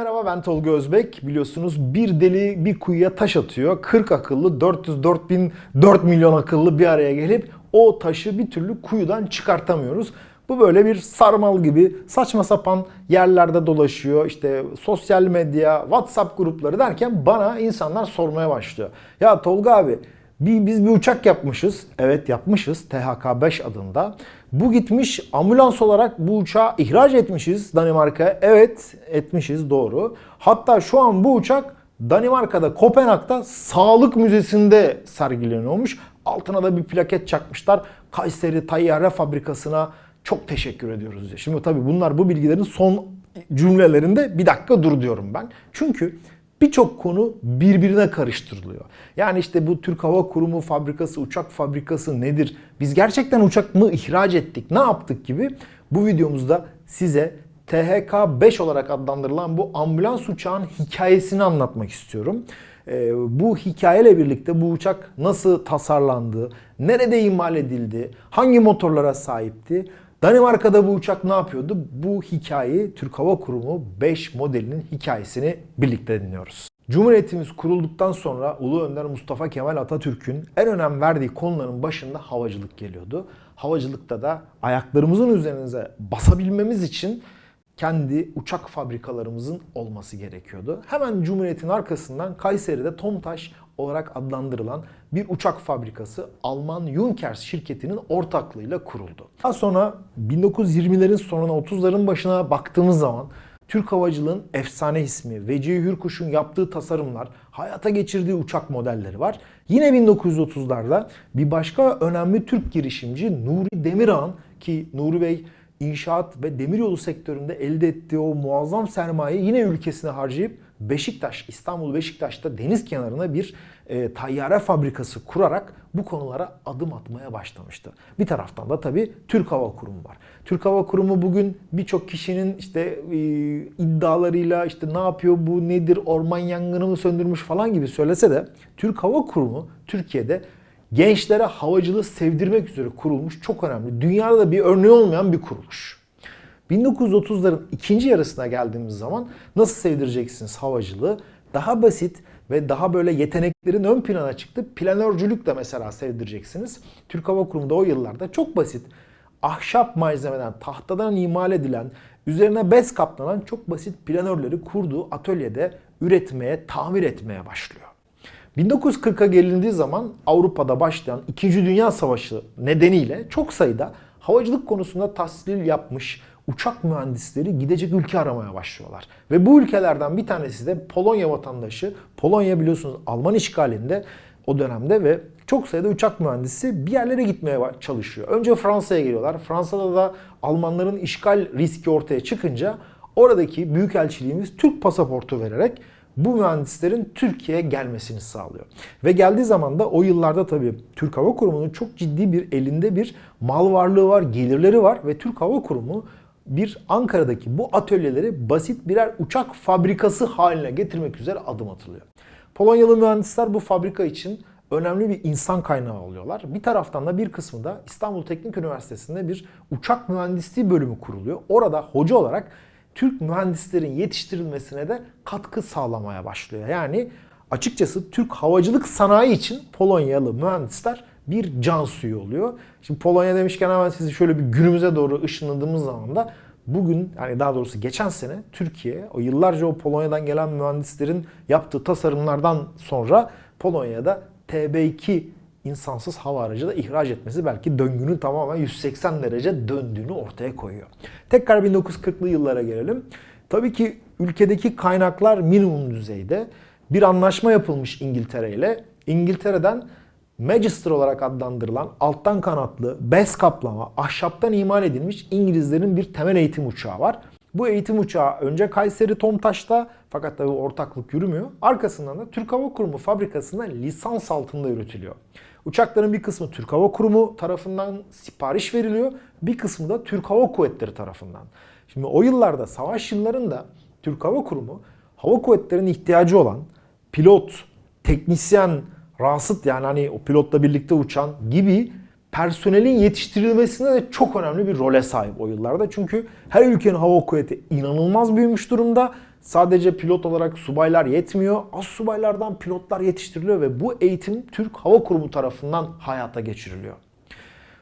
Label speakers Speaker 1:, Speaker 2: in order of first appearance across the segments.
Speaker 1: Merhaba ben Tolga Özbek. Biliyorsunuz bir deli bir kuyuya taş atıyor. 40 akıllı 404 bin 4 milyon akıllı bir araya gelip o taşı bir türlü kuyudan çıkartamıyoruz. Bu böyle bir sarmal gibi saçma sapan yerlerde dolaşıyor. İşte sosyal medya, WhatsApp grupları derken bana insanlar sormaya başlıyor. Ya Tolga abi bir, biz bir uçak yapmışız. Evet yapmışız. THK-5 adında. Bu gitmiş ambulans olarak bu uçağı ihraç etmişiz Danimarka'ya. Evet etmişiz doğru. Hatta şu an bu uçak Danimarka'da Kopenhag'da Sağlık Müzesi'nde sergileniyormuş. Altına da bir plaket çakmışlar. Kayseri Tayyare Fabrikası'na çok teşekkür ediyoruz diye. Şimdi tabii bunlar bu bilgilerin son cümlelerinde bir dakika dur diyorum ben. Çünkü birçok konu birbirine karıştırılıyor. Yani işte bu Türk Hava Kurumu fabrikası, uçak fabrikası nedir? Biz gerçekten uçak mı ihraç ettik? Ne yaptık gibi bu videomuzda size THK-5 olarak adlandırılan bu ambulans uçağın hikayesini anlatmak istiyorum. Ee, bu hikayeyle birlikte bu uçak nasıl tasarlandı, nerede imal edildi, hangi motorlara sahipti, Danimarka'da bu uçak ne yapıyordu? Bu hikayeyi Türk Hava Kurumu 5 modelinin hikayesini birlikte dinliyoruz. Cumhuriyetimiz kurulduktan sonra Ulu Önder Mustafa Kemal Atatürk'ün en önem verdiği konuların başında havacılık geliyordu. Havacılıkta da ayaklarımızın üzerinize basabilmemiz için kendi uçak fabrikalarımızın olması gerekiyordu. Hemen Cumhuriyet'in arkasından Kayseri'de Tomtaş olarak adlandırılan bir uçak fabrikası Alman Junkers şirketinin ortaklığıyla kuruldu. Daha sonra 1920'lerin sonuna 30'ların başına baktığımız zaman Türk havacılığın efsane ismi Vecihi Hürkuş'un yaptığı tasarımlar, hayata geçirdiği uçak modelleri var. Yine 1930'larda bir başka önemli Türk girişimci Nuri Demirağ'ın ki Nuri Bey inşaat ve demiryolu sektöründe elde ettiği o muazzam sermayeyi yine ülkesine harcayıp Beşiktaş, İstanbul Beşiktaş'ta deniz kenarına bir e, tayyare fabrikası kurarak bu konulara adım atmaya başlamıştı. Bir taraftan da tabii Türk Hava Kurumu var. Türk Hava Kurumu bugün birçok kişinin işte e, iddialarıyla işte ne yapıyor bu nedir orman yangını mı söndürmüş falan gibi söylese de Türk Hava Kurumu Türkiye'de gençlere havacılığı sevdirmek üzere kurulmuş çok önemli. Dünyada da bir örneği olmayan bir kuruluş. 1930'ların ikinci yarısına geldiğimiz zaman nasıl sevdireceksiniz havacılığı? Daha basit ve daha böyle yeteneklerin ön plana çıktı. Planörcülük de mesela sevdireceksiniz. Türk Hava Kurumu da o yıllarda çok basit. Ahşap malzemeden, tahtadan imal edilen, üzerine bez kaplanan çok basit planörleri kurduğu atölyede üretmeye, tamir etmeye başlıyor. 1940'a gelindiği zaman Avrupa'da başlayan 2. Dünya Savaşı nedeniyle çok sayıda havacılık konusunda tahsil yapmış uçak mühendisleri gidecek ülke aramaya başlıyorlar. Ve bu ülkelerden bir tanesi de Polonya vatandaşı. Polonya biliyorsunuz Alman işgalinde o dönemde ve çok sayıda uçak mühendisi bir yerlere gitmeye çalışıyor. Önce Fransa'ya geliyorlar. Fransa'da da Almanların işgal riski ortaya çıkınca oradaki büyükelçiliğimiz Türk pasaportu vererek bu mühendislerin Türkiye'ye gelmesini sağlıyor. Ve geldiği zaman da o yıllarda tabii Türk Hava Kurumu'nun çok ciddi bir elinde bir mal varlığı var, gelirleri var ve Türk Hava Kurumu bir Ankara'daki bu atölyeleri basit birer uçak fabrikası haline getirmek üzere adım atılıyor. Polonyalı mühendisler bu fabrika için önemli bir insan kaynağı oluyorlar. Bir taraftan da bir kısmı da İstanbul Teknik Üniversitesi'nde bir uçak mühendisliği bölümü kuruluyor. Orada hoca olarak Türk mühendislerin yetiştirilmesine de katkı sağlamaya başlıyor. Yani açıkçası Türk havacılık sanayi için Polonyalı mühendisler bir can suyu oluyor. Şimdi Polonya demişken hemen sizi şöyle bir günümüze doğru ışınladığımız zaman da bugün yani daha doğrusu geçen sene Türkiye o yıllarca o Polonya'dan gelen mühendislerin yaptığı tasarımlardan sonra Polonya'da TB2 insansız hava aracı da ihraç etmesi belki döngünün tamamen 180 derece döndüğünü ortaya koyuyor. Tekrar 1940'lı yıllara gelelim. Tabii ki ülkedeki kaynaklar minimum düzeyde. Bir anlaşma yapılmış İngiltere ile. İngiltere'den Magister olarak adlandırılan alttan kanatlı, bez kaplama, ahşaptan imal edilmiş İngilizlerin bir temel eğitim uçağı var. Bu eğitim uçağı önce Kayseri Tomtaş'ta fakat tabi ortaklık yürümüyor. Arkasından da Türk Hava Kurumu fabrikasında lisans altında üretiliyor. Uçakların bir kısmı Türk Hava Kurumu tarafından sipariş veriliyor. Bir kısmı da Türk Hava Kuvvetleri tarafından. Şimdi o yıllarda savaş yıllarında Türk Hava Kurumu hava kuvvetlerinin ihtiyacı olan pilot, teknisyen, rasıt yani hani o pilotla birlikte uçan gibi personelin yetiştirilmesinde de çok önemli bir role sahip o yıllarda. Çünkü her ülkenin hava kuvveti inanılmaz büyümüş durumda. Sadece pilot olarak subaylar yetmiyor. Az subaylardan pilotlar yetiştiriliyor ve bu eğitim Türk Hava Kurumu tarafından hayata geçiriliyor.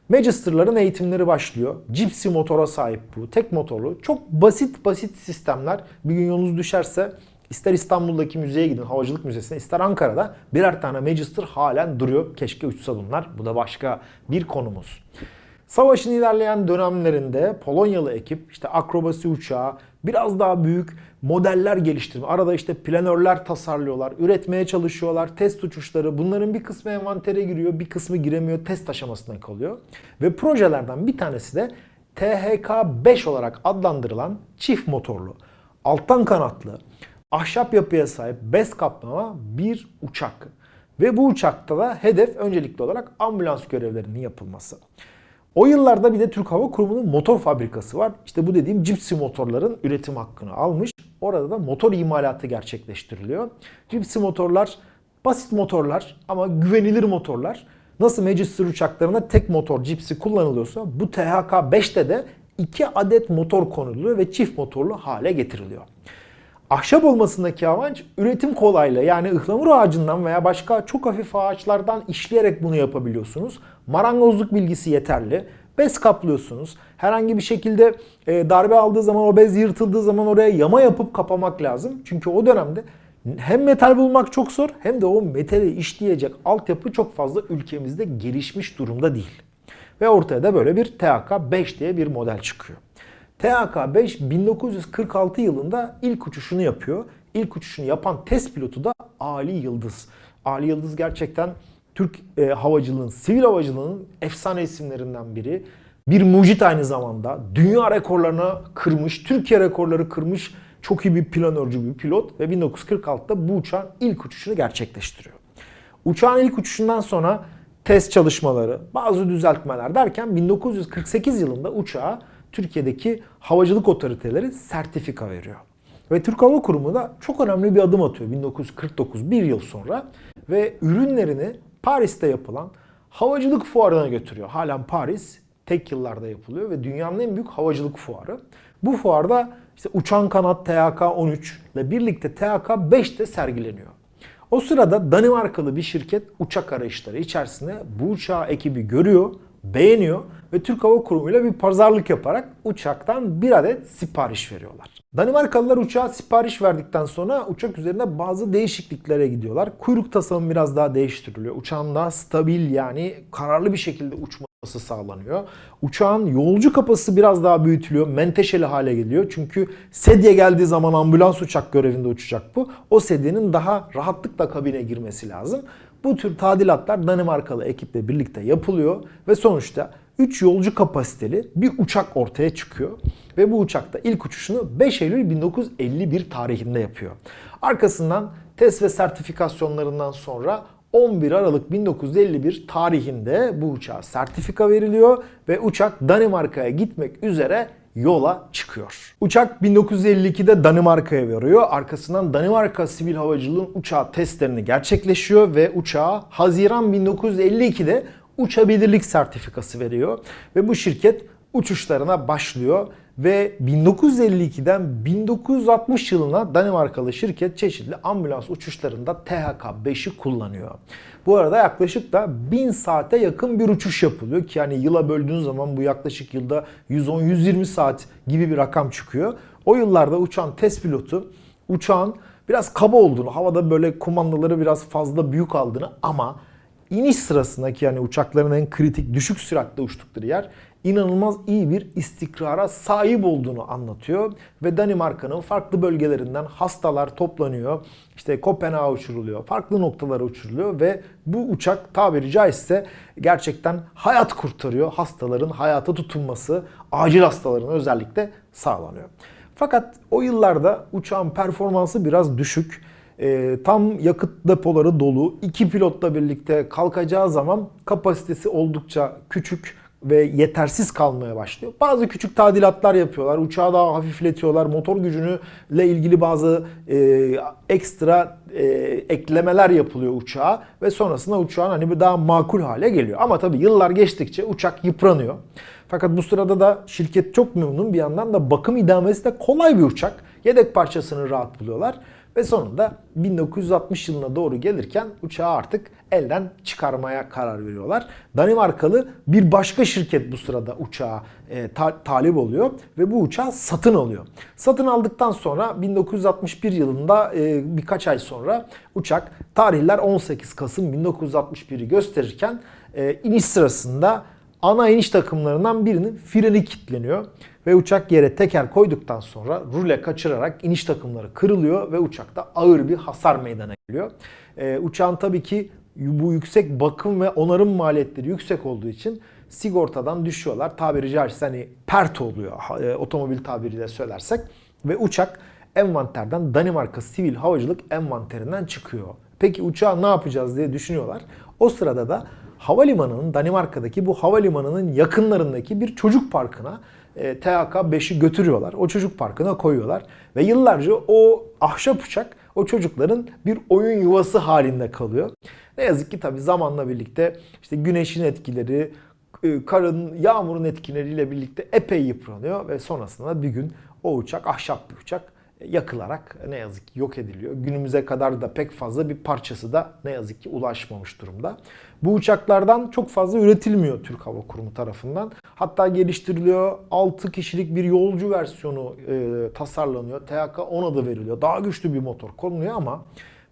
Speaker 1: Magister'ların eğitimleri başlıyor. Gypsy motora sahip bu. Tek motorlu. Çok basit basit sistemler. Bir gün yolunuz düşerse ister İstanbul'daki müzeye gidin, Havacılık Müzesi'ne, ister Ankara'da birer tane Magister halen duruyor. Keşke uçsa bunlar. Bu da başka bir konumuz. Savaşın ilerleyen dönemlerinde Polonyalı ekip işte akrobasi uçağı, biraz daha büyük modeller geliştirme. Arada işte planörler tasarlıyorlar, üretmeye çalışıyorlar, test uçuşları. Bunların bir kısmı envantere giriyor, bir kısmı giremiyor, test aşamasına kalıyor. Ve projelerden bir tanesi de THK-5 olarak adlandırılan çift motorlu, alttan kanatlı, ahşap yapıya sahip bez kaplama bir uçak. Ve bu uçakta da hedef öncelikli olarak ambulans görevlerinin yapılması. O yıllarda bir de Türk Hava Kurumu'nun motor fabrikası var. İşte bu dediğim Gypsy motorların üretim hakkını almış. Orada da motor imalatı gerçekleştiriliyor. Gypsy motorlar basit motorlar ama güvenilir motorlar. Nasıl Magister uçaklarına tek motor Gypsy kullanılıyorsa bu THK-5'te de iki adet motor konuluyor ve çift motorlu hale getiriliyor. Ahşap olmasındaki avanç üretim kolaylığı. Yani ıhlamur ağacından veya başka çok hafif ağaçlardan işleyerek bunu yapabiliyorsunuz. Marangozluk bilgisi yeterli. Bez kaplıyorsunuz. Herhangi bir şekilde e, darbe aldığı zaman o bez yırtıldığı zaman oraya yama yapıp kapamak lazım. Çünkü o dönemde hem metal bulmak çok zor hem de o metali işleyecek altyapı çok fazla ülkemizde gelişmiş durumda değil. Ve ortaya da böyle bir THK-5 diye bir model çıkıyor. THK-5 1946 yılında ilk uçuşunu yapıyor. İlk uçuşunu yapan test pilotu da Ali Yıldız. Ali Yıldız gerçekten Türk e, havacılığının, sivil havacılığının efsane isimlerinden biri. Bir mucit aynı zamanda. Dünya rekorlarına kırmış, Türkiye rekorları kırmış çok iyi bir planörcü bir pilot ve 1946'da bu uçağın ilk uçuşunu gerçekleştiriyor. Uçağın ilk uçuşundan sonra test çalışmaları, bazı düzeltmeler derken 1948 yılında uçağa Türkiye'deki havacılık otoriteleri sertifika veriyor. Ve Türk Hava Kurumu da çok önemli bir adım atıyor 1949, bir yıl sonra ve ürünlerini Paris'te yapılan havacılık fuarına götürüyor. Halen Paris tek yıllarda yapılıyor ve dünyanın en büyük havacılık fuarı. Bu fuarda işte uçan kanat THK-13 ile birlikte THK-5 de sergileniyor. O sırada Danimarkalı bir şirket uçak arayışları içerisinde bu uçağı ekibi görüyor, beğeniyor ve Türk Hava Kurumu ile bir pazarlık yaparak uçaktan bir adet sipariş veriyorlar. Danimarkalılar uçağa sipariş verdikten sonra uçak üzerinde bazı değişikliklere gidiyorlar. Kuyruk tasarımı biraz daha değiştiriliyor. Uçağın daha stabil yani kararlı bir şekilde uçması sağlanıyor. Uçağın yolcu kapasitesi biraz daha büyütülüyor. Menteşeli hale geliyor. Çünkü sedye geldiği zaman ambulans uçak görevinde uçacak bu. O sedyenin daha rahatlıkla kabine girmesi lazım. Bu tür tadilatlar Danimarkalı ekiple birlikte yapılıyor ve sonuçta 3 yolcu kapasiteli bir uçak ortaya çıkıyor. Ve bu uçakta ilk uçuşunu 5 Eylül 1951 tarihinde yapıyor. Arkasından test ve sertifikasyonlarından sonra 11 Aralık 1951 tarihinde bu uçağa sertifika veriliyor ve uçak Danimarka'ya gitmek üzere yola çıkıyor. Uçak 1952'de Danimarka'ya varıyor. Arkasından Danimarka Sivil Havacılığın uçağı testlerini gerçekleşiyor ve uçağa Haziran 1952'de uçabilirlik sertifikası veriyor. Ve bu şirket uçuşlarına başlıyor ve 1952'den 1960 yılına Danimarkalı şirket çeşitli ambulans uçuşlarında THK-5'i kullanıyor. Bu arada yaklaşık da 1000 saate yakın bir uçuş yapılıyor ki yani yıla böldüğünüz zaman bu yaklaşık yılda 110-120 saat gibi bir rakam çıkıyor. O yıllarda uçan test pilotu uçağın biraz kaba olduğunu, havada böyle kumandaları biraz fazla büyük aldığını ama iniş sırasındaki yani uçakların en kritik düşük süratle uçtukları yer inanılmaz iyi bir istikrara sahip olduğunu anlatıyor. Ve Danimarka'nın farklı bölgelerinden hastalar toplanıyor. İşte Kopenhag'a uçuruluyor, farklı noktalara uçuruluyor ve bu uçak tabiri caizse gerçekten hayat kurtarıyor. Hastaların hayata tutunması, acil hastaların özellikle sağlanıyor. Fakat o yıllarda uçağın performansı biraz düşük. E, tam yakıt depoları dolu. iki pilotla birlikte kalkacağı zaman kapasitesi oldukça küçük ve yetersiz kalmaya başlıyor. Bazı küçük tadilatlar yapıyorlar. Uçağı daha hafifletiyorlar. Motor gücünü ile ilgili bazı e, ekstra e, eklemeler yapılıyor uçağa ve sonrasında uçağın hani bir daha makul hale geliyor. Ama tabii yıllar geçtikçe uçak yıpranıyor. Fakat bu sırada da şirket çok memnun. Bir yandan da bakım idamesi de kolay bir uçak. Yedek parçasını rahat buluyorlar. Ve sonunda 1960 yılına doğru gelirken uçağı artık elden çıkarmaya karar veriyorlar. Danimarkalı bir başka şirket bu sırada uçağa e, ta- talip oluyor ve bu uçağı satın alıyor. Satın aldıktan sonra 1961 yılında e, birkaç ay sonra uçak tarihler 18 Kasım 1961'i gösterirken e, iniş sırasında ana iniş takımlarından birinin freni kilitleniyor ve uçak yere teker koyduktan sonra rule kaçırarak iniş takımları kırılıyor ve uçakta ağır bir hasar meydana geliyor. Ee, uçağın tabii ki bu yüksek bakım ve onarım maliyetleri yüksek olduğu için sigortadan düşüyorlar. Tabiri caizse hani pert oluyor e, otomobil tabiriyle söylersek ve uçak envanterden Danimarka Sivil Havacılık envanterinden çıkıyor. Peki uçağı ne yapacağız diye düşünüyorlar. O sırada da havalimanının Danimarka'daki bu havalimanının yakınlarındaki bir çocuk parkına e, THK-5'i götürüyorlar. O çocuk parkına koyuyorlar. Ve yıllarca o ahşap uçak o çocukların bir oyun yuvası halinde kalıyor. Ne yazık ki tabii zamanla birlikte işte güneşin etkileri, e, karın, yağmurun etkileriyle birlikte epey yıpranıyor ve sonrasında bir gün o uçak ahşap bir uçak yakılarak ne yazık ki yok ediliyor. Günümüze kadar da pek fazla bir parçası da ne yazık ki ulaşmamış durumda. Bu uçaklardan çok fazla üretilmiyor Türk Hava Kurumu tarafından. Hatta geliştiriliyor. 6 kişilik bir yolcu versiyonu e, tasarlanıyor. THK-10 adı veriliyor. Daha güçlü bir motor konuluyor ama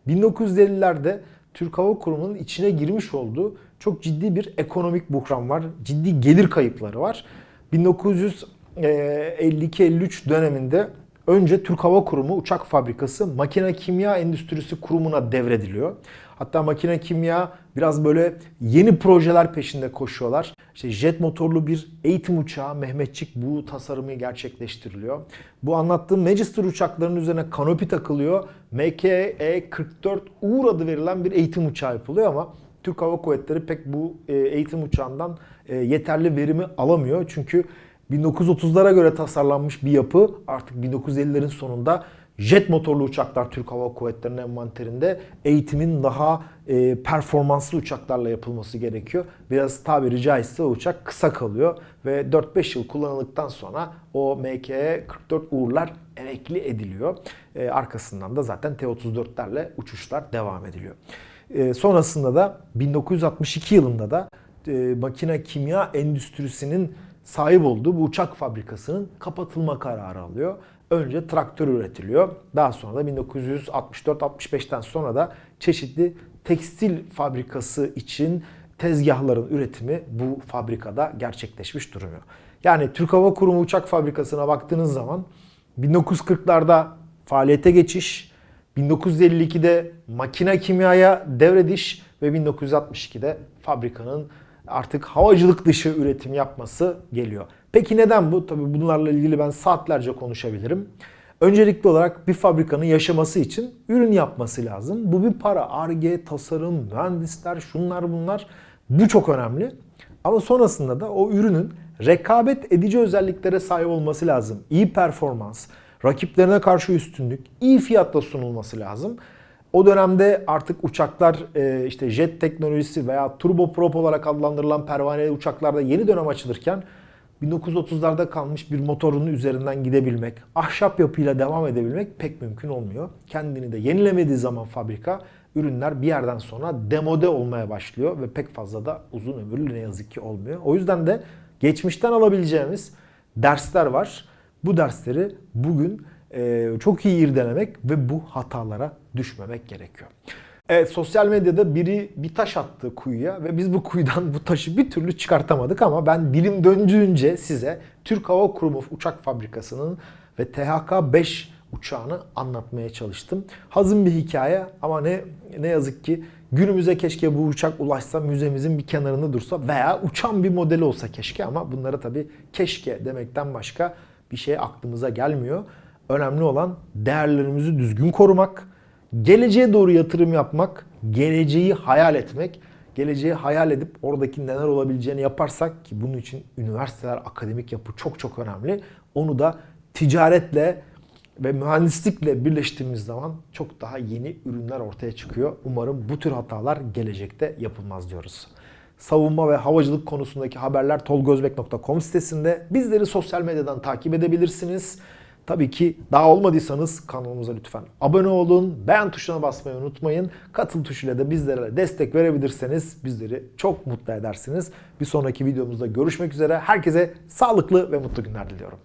Speaker 1: 1950'lerde Türk Hava Kurumu'nun içine girmiş olduğu çok ciddi bir ekonomik buhran var. Ciddi gelir kayıpları var. 1952-53 döneminde önce Türk Hava Kurumu uçak fabrikası Makine Kimya Endüstrisi Kurumu'na devrediliyor. Hatta Makine Kimya biraz böyle yeni projeler peşinde koşuyorlar. İşte jet motorlu bir eğitim uçağı Mehmetçik bu tasarımı gerçekleştiriliyor. Bu anlattığım Magister uçaklarının üzerine kanopi takılıyor. MKE-44 Uğur adı verilen bir eğitim uçağı yapılıyor ama Türk Hava Kuvvetleri pek bu e, eğitim uçağından e, yeterli verimi alamıyor. Çünkü 1930'lara göre tasarlanmış bir yapı artık 1950'lerin sonunda jet motorlu uçaklar Türk Hava Kuvvetleri'nin envanterinde eğitimin daha e, performanslı uçaklarla yapılması gerekiyor. Biraz tabiri caizse o uçak kısa kalıyor ve 4-5 yıl kullanıldıktan sonra o MK-44 Uğurlar emekli ediliyor. E, arkasından da zaten T-34'lerle uçuşlar devam ediliyor. E, sonrasında da 1962 yılında da e, makine kimya endüstrisinin sahip olduğu bu uçak fabrikasının kapatılma kararı alıyor. Önce traktör üretiliyor. Daha sonra da 1964-65'ten sonra da çeşitli tekstil fabrikası için tezgahların üretimi bu fabrikada gerçekleşmiş duruyor. Yani Türk Hava Kurumu uçak fabrikasına baktığınız zaman 1940'larda faaliyete geçiş, 1952'de makine kimyaya devrediş ve 1962'de fabrikanın artık havacılık dışı üretim yapması geliyor. Peki neden bu? Tabii bunlarla ilgili ben saatlerce konuşabilirim. Öncelikli olarak bir fabrikanın yaşaması için ürün yapması lazım. Bu bir para. Arge, tasarım, mühendisler, şunlar bunlar. Bu çok önemli. Ama sonrasında da o ürünün rekabet edici özelliklere sahip olması lazım. İyi performans, rakiplerine karşı üstünlük, iyi fiyatla sunulması lazım. O dönemde artık uçaklar e, işte jet teknolojisi veya turboprop olarak adlandırılan pervaneli uçaklarda yeni dönem açılırken 1930'larda kalmış bir motorun üzerinden gidebilmek, ahşap yapıyla devam edebilmek pek mümkün olmuyor. Kendini de yenilemediği zaman fabrika ürünler bir yerden sonra demode olmaya başlıyor ve pek fazla da uzun ömürlü ne yazık ki olmuyor. O yüzden de geçmişten alabileceğimiz dersler var. Bu dersleri bugün e, çok iyi irdelemek ve bu hatalara düşmemek gerekiyor. Evet sosyal medyada biri bir taş attı kuyuya ve biz bu kuyudan bu taşı bir türlü çıkartamadık ama ben dilim döndüğünce size Türk Hava Kurumu uçak fabrikasının ve THK-5 uçağını anlatmaya çalıştım. Hazın bir hikaye ama ne ne yazık ki günümüze keşke bu uçak ulaşsa müzemizin bir kenarında dursa veya uçan bir modeli olsa keşke ama bunlara tabii keşke demekten başka bir şey aklımıza gelmiyor. Önemli olan değerlerimizi düzgün korumak, geleceğe doğru yatırım yapmak, geleceği hayal etmek, geleceği hayal edip oradaki neler olabileceğini yaparsak ki bunun için üniversiteler, akademik yapı çok çok önemli. Onu da ticaretle ve mühendislikle birleştirdiğimiz zaman çok daha yeni ürünler ortaya çıkıyor. Umarım bu tür hatalar gelecekte yapılmaz diyoruz. Savunma ve havacılık konusundaki haberler tolgozbek.com sitesinde. Bizleri sosyal medyadan takip edebilirsiniz. Tabii ki daha olmadıysanız kanalımıza lütfen abone olun. Beğen tuşuna basmayı unutmayın. Katıl tuşuyla da bizlere destek verebilirseniz bizleri çok mutlu edersiniz. Bir sonraki videomuzda görüşmek üzere. Herkese sağlıklı ve mutlu günler diliyorum.